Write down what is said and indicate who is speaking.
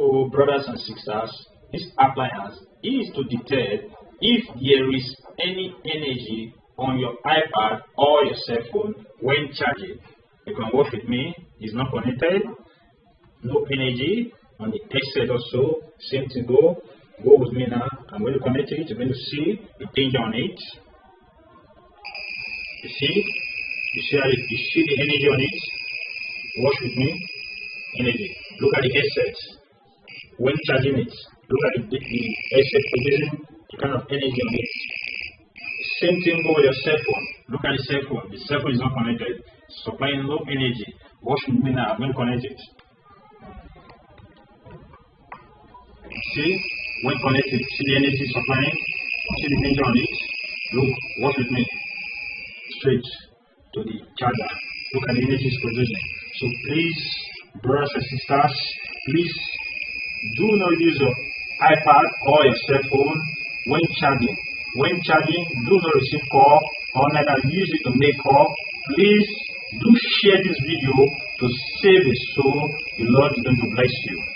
Speaker 1: So, brothers and sisters, this appliance is to detect if there is any energy on your iPad or your cell phone when charging. You can watch with me, it's not connected, no energy on the headset also, same thing go, go with me now, I'm going to connect it, you're going to see the danger on it. You see, you see, you see the energy on it, watch with me, energy, look at the headset, when charging it, look at the, the headset producing the kind of energy on it. Same thing go with your cell phone. Look at the cell phone. The cell phone is not connected. Supplying low energy. Watch with me now. I'm going it. See? When connected, see the energy supplying? See the danger on it? Look, watch with me. Straight to the charger. Look at the energy it's producing. So please, brothers and sisters, please do not use your iPad or your cell phone when charging. When charging, do not receive call or neither use it to make call. Please do share this video to save a soul. The Lord is going to bless you.